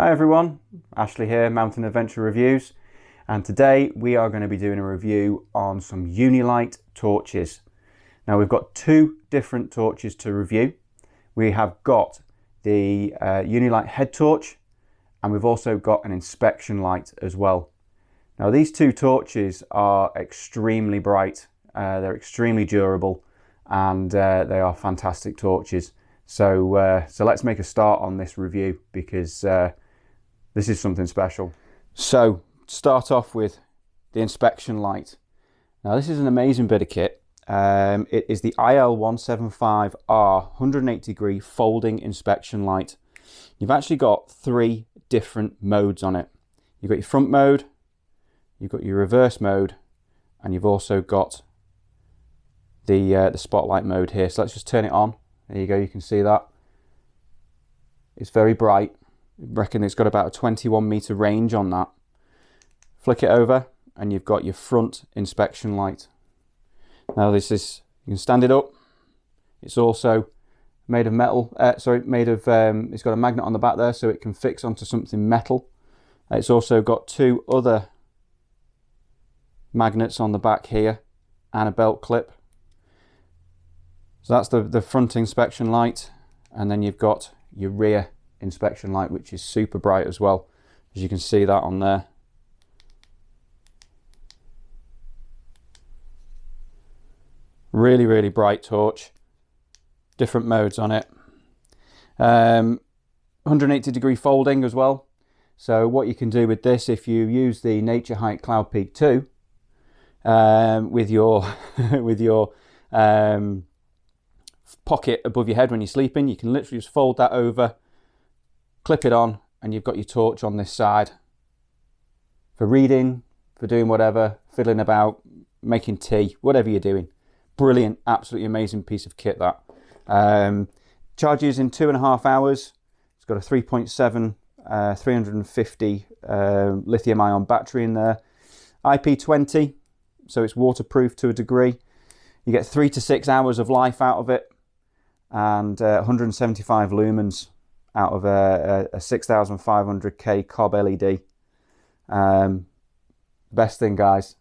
Hi everyone, Ashley here, Mountain Adventure Reviews, and today we are going to be doing a review on some Unilite torches. Now we've got two different torches to review. We have got the uh, Unilite head torch and we've also got an inspection light as well. Now these two torches are extremely bright, uh, they're extremely durable and uh, they are fantastic torches. So, uh, so let's make a start on this review because uh, this is something special. So start off with the inspection light. Now this is an amazing bit of kit. Um, it is the IL175R 180 degree folding inspection light. You've actually got three different modes on it. You've got your front mode, you've got your reverse mode, and you've also got the, uh, the spotlight mode here. So let's just turn it on. There you go, you can see that. It's very bright. Reckon it's got about a 21 meter range on that. Flick it over and you've got your front inspection light. Now this is, you can stand it up. It's also made of metal, uh, sorry, made of, um, it's got a magnet on the back there so it can fix onto something metal. It's also got two other magnets on the back here and a belt clip so that's the, the front inspection light and then you've got your rear inspection light which is super bright as well as you can see that on there. Really really bright torch, different modes on it. Um, 180 degree folding as well. So what you can do with this if you use the Naturehike Cloud Peak 2 um, with your with your um, pocket above your head when you're sleeping. You can literally just fold that over, clip it on, and you've got your torch on this side for reading, for doing whatever, fiddling about, making tea, whatever you're doing. Brilliant, absolutely amazing piece of kit that. Um, charges in two and a half hours. It's got a 3.7, uh, 350 uh, lithium ion battery in there. IP20, so it's waterproof to a degree. You get three to six hours of life out of it and uh, 175 lumens out of a, a, a 6500K cob LED. Um, best thing, guys,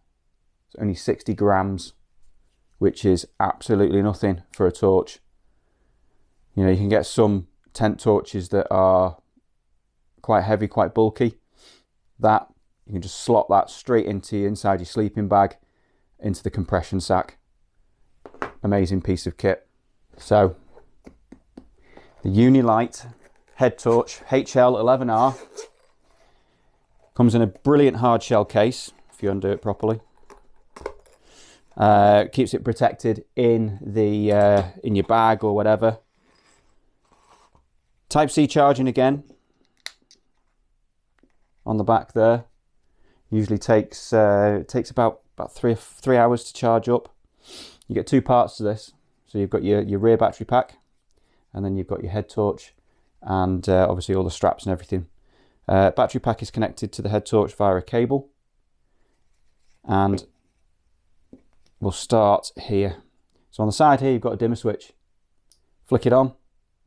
it's only 60 grams, which is absolutely nothing for a torch. You know, you can get some tent torches that are quite heavy, quite bulky. That, you can just slot that straight into inside your sleeping bag, into the compression sack. Amazing piece of kit. So the Unilite head torch HL11R comes in a brilliant hard shell case if you undo it properly. Uh, keeps it protected in the uh, in your bag or whatever. Type C charging again on the back there. Usually takes uh, takes about about three three hours to charge up. You get two parts to this. So you've got your, your rear battery pack and then you've got your head torch and uh, obviously all the straps and everything. Uh, battery pack is connected to the head torch via a cable and we'll start here. So on the side here you've got a dimmer switch. Flick it on,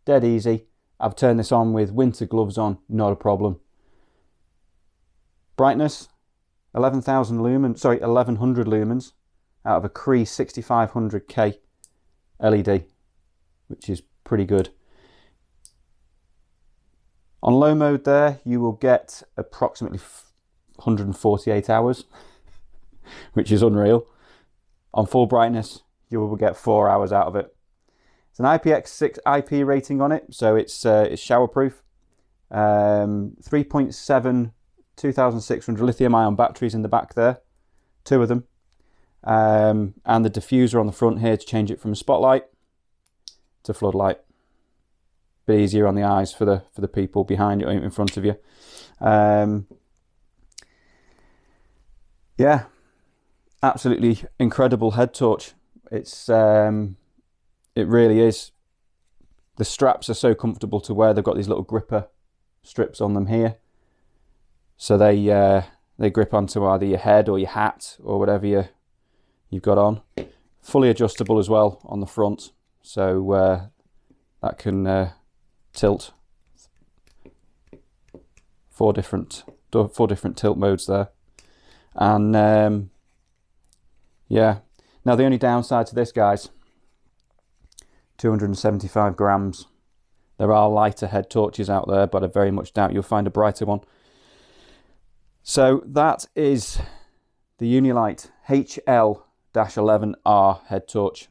dead easy. I've turned this on with winter gloves on, not a problem. Brightness, 11,000 lumens, sorry, 1100 lumens out of a Cree 6500K LED, which is pretty good. On low mode there, you will get approximately 148 hours, which is unreal. On full brightness, you will get four hours out of it. It's an IPX6 IP rating on it, so it's, uh, it's showerproof. Um, 3.7 2600 lithium ion batteries in the back there, two of them. Um, and the diffuser on the front here to change it from spotlight to floodlight. Bit easier on the eyes for the for the people behind you, in front of you. Um, yeah, absolutely incredible head torch. It's um, it really is. The straps are so comfortable to wear. They've got these little gripper strips on them here, so they uh, they grip onto either your head or your hat or whatever you you've got on. Fully adjustable as well on the front so uh, that can uh, tilt four different four different tilt modes there, and um, yeah. Now the only downside to this, guys, 275 grams. There are lighter head torches out there, but I very much doubt you'll find a brighter one. So that is the Unilite HL-11R head torch,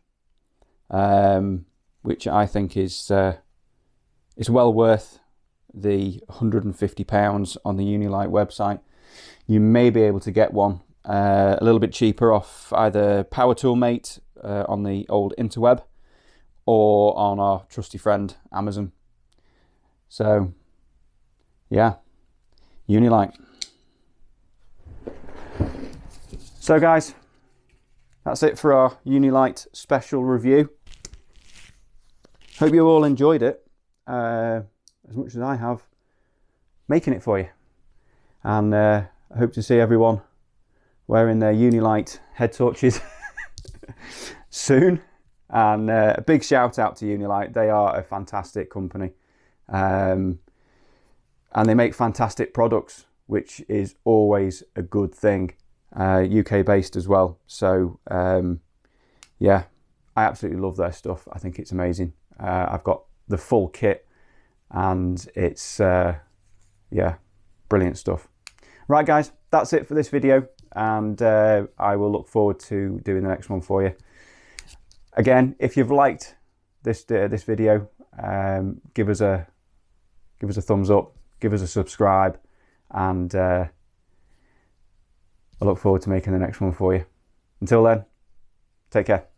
um, which I think is uh, is well worth the 150 pounds on the Unilite website. You may be able to get one uh, a little bit cheaper off either Power Toolmate uh, on the old interweb or on our trusty friend Amazon. So, yeah, Unilite. So guys, that's it for our Unilite special review. Hope you all enjoyed it uh, as much as I have making it for you. And uh, I hope to see everyone wearing their Unilite head torches soon. And uh, a big shout out to Unilite. They are a fantastic company. Um, and they make fantastic products, which is always a good thing uh, UK based as well. So um, yeah, I absolutely love their stuff. I think it's amazing. Uh, I've got the full kit and it's uh, yeah, brilliant stuff. Right guys, that's it for this video and uh, I will look forward to doing the next one for you. Again, if you've liked this uh, this video, um, give us a give us a thumbs up, give us a subscribe, and uh, I look forward to making the next one for you. Until then, take care.